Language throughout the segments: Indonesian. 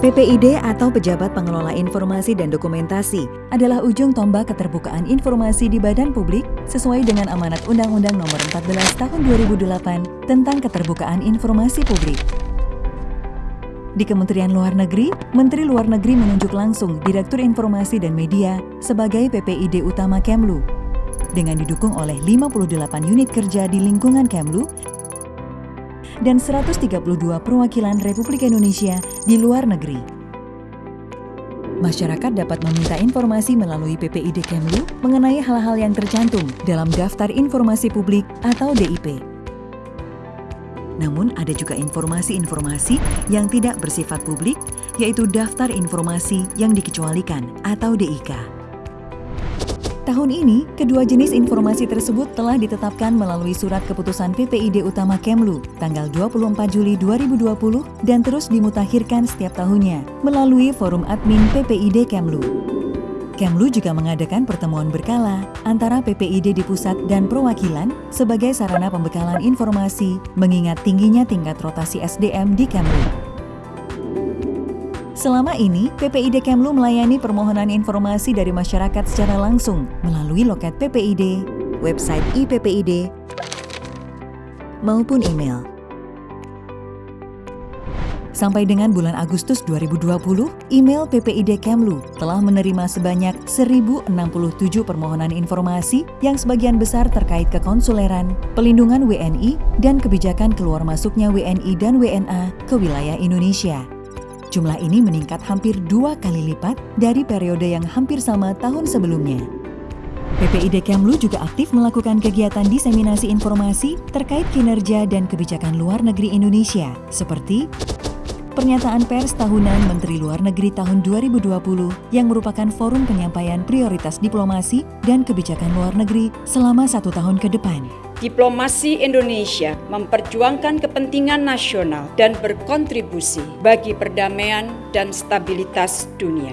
PPID atau Pejabat Pengelola Informasi dan Dokumentasi adalah ujung tombak keterbukaan informasi di badan publik sesuai dengan amanat Undang-Undang Nomor 14 Tahun 2008 tentang Keterbukaan Informasi Publik. Di Kementerian Luar Negeri, Menteri Luar Negeri menunjuk langsung Direktur Informasi dan Media sebagai PPID utama Kemlu dengan didukung oleh 58 unit kerja di lingkungan Kemlu dan 132 perwakilan Republik Indonesia di luar negeri. Masyarakat dapat meminta informasi melalui PPID Kemlu mengenai hal-hal yang tercantum dalam Daftar Informasi Publik atau DIP. Namun ada juga informasi-informasi yang tidak bersifat publik, yaitu Daftar Informasi yang dikecualikan atau DIK. Tahun ini, kedua jenis informasi tersebut telah ditetapkan melalui surat keputusan PPID Utama Kemlu tanggal 24 Juli 2020 dan terus dimutakhirkan setiap tahunnya melalui forum admin PPID Kemlu. Kemlu juga mengadakan pertemuan berkala antara PPID di pusat dan perwakilan sebagai sarana pembekalan informasi mengingat tingginya tingkat rotasi SDM di Kemlu. Selama ini, PPID Kemlu melayani permohonan informasi dari masyarakat secara langsung melalui loket PPID, website IPPID, maupun email. Sampai dengan bulan Agustus 2020, email PPID Kemlu telah menerima sebanyak 1067 permohonan informasi yang sebagian besar terkait kekonsuleran, pelindungan WNI, dan kebijakan keluar masuknya WNI dan WNA ke wilayah Indonesia. Jumlah ini meningkat hampir dua kali lipat dari periode yang hampir sama tahun sebelumnya. PPID Kemlu juga aktif melakukan kegiatan diseminasi informasi terkait kinerja dan kebijakan luar negeri Indonesia, seperti Pernyataan pers tahunan Menteri Luar Negeri tahun 2020 yang merupakan forum penyampaian prioritas diplomasi dan kebijakan luar negeri selama satu tahun ke depan. Diplomasi Indonesia memperjuangkan kepentingan nasional dan berkontribusi bagi perdamaian dan stabilitas dunia.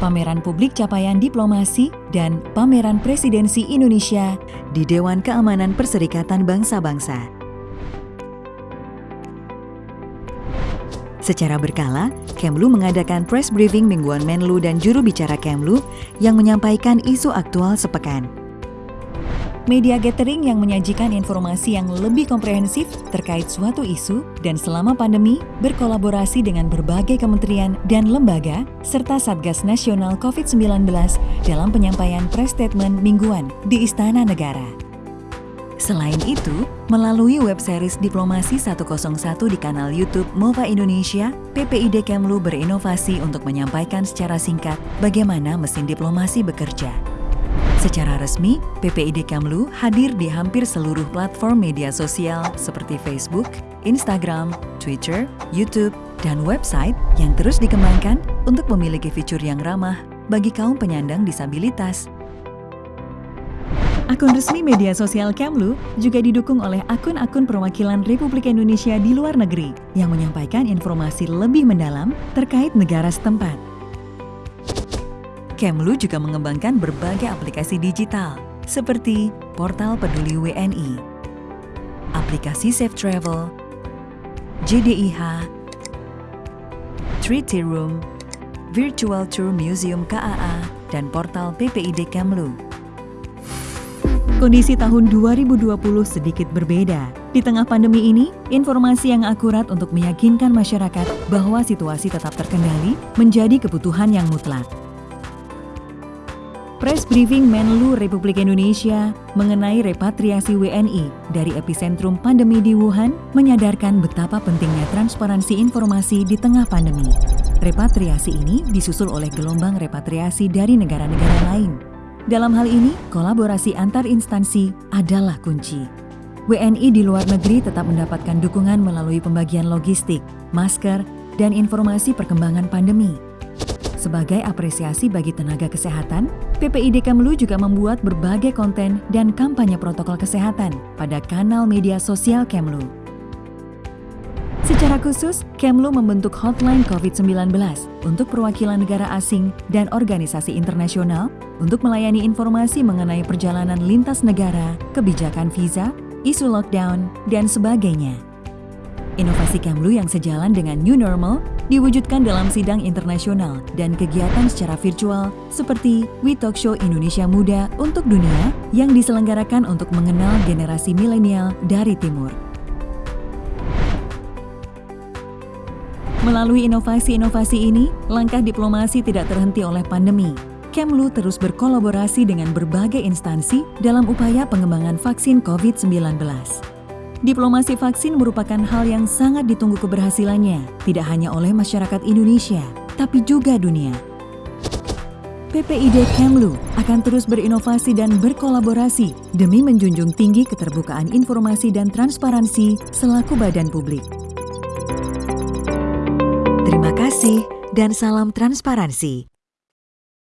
Pameran Publik Capaian Diplomasi dan Pameran Presidensi Indonesia di Dewan Keamanan Perserikatan Bangsa-Bangsa. Secara berkala, Kemlu mengadakan press briefing mingguan Menlu dan juru bicara Kemlu yang menyampaikan isu aktual sepekan. Media gathering yang menyajikan informasi yang lebih komprehensif terkait suatu isu dan selama pandemi berkolaborasi dengan berbagai kementerian dan lembaga serta Satgas Nasional COVID-19 dalam penyampaian press statement mingguan di Istana Negara. Selain itu, melalui web series Diplomasi 101 di kanal YouTube MOVA Indonesia, PPID Kemlu berinovasi untuk menyampaikan secara singkat bagaimana mesin diplomasi bekerja. Secara resmi, PPID Kemlu hadir di hampir seluruh platform media sosial seperti Facebook, Instagram, Twitter, YouTube, dan website yang terus dikembangkan untuk memiliki fitur yang ramah bagi kaum penyandang disabilitas Akun resmi media sosial Kemlu juga didukung oleh akun-akun perwakilan Republik Indonesia di luar negeri yang menyampaikan informasi lebih mendalam terkait negara setempat. Kemlu juga mengembangkan berbagai aplikasi digital seperti Portal Peduli WNI, aplikasi Safe Travel, JDIH, Treaty Room, Virtual Tour Museum KAA, dan portal PPID Kemlu. Kondisi tahun 2020 sedikit berbeda. Di tengah pandemi ini, informasi yang akurat untuk meyakinkan masyarakat bahwa situasi tetap terkendali menjadi kebutuhan yang mutlak. Press briefing Menlu Republik Indonesia mengenai repatriasi WNI dari epicentrum pandemi di Wuhan menyadarkan betapa pentingnya transparansi informasi di tengah pandemi. Repatriasi ini disusul oleh gelombang repatriasi dari negara-negara lain dalam hal ini, kolaborasi antar instansi adalah kunci. WNI di luar negeri tetap mendapatkan dukungan melalui pembagian logistik, masker, dan informasi perkembangan pandemi. Sebagai apresiasi bagi tenaga kesehatan, PPID Kemlu juga membuat berbagai konten dan kampanye protokol kesehatan pada kanal media sosial Kemlu. Secara khusus, Kemlu membentuk hotline COVID-19 untuk perwakilan negara asing dan organisasi internasional untuk melayani informasi mengenai perjalanan lintas negara, kebijakan visa, isu lockdown, dan sebagainya. Inovasi Kemlu yang sejalan dengan New Normal diwujudkan dalam sidang internasional dan kegiatan secara virtual seperti We Talk Show Indonesia Muda untuk Dunia yang diselenggarakan untuk mengenal generasi milenial dari Timur. Melalui inovasi-inovasi ini, langkah diplomasi tidak terhenti oleh pandemi. Kemlu terus berkolaborasi dengan berbagai instansi dalam upaya pengembangan vaksin COVID-19. Diplomasi vaksin merupakan hal yang sangat ditunggu keberhasilannya, tidak hanya oleh masyarakat Indonesia, tapi juga dunia. PPID Kemlu akan terus berinovasi dan berkolaborasi demi menjunjung tinggi keterbukaan informasi dan transparansi selaku badan publik. Terima kasih dan salam transparansi.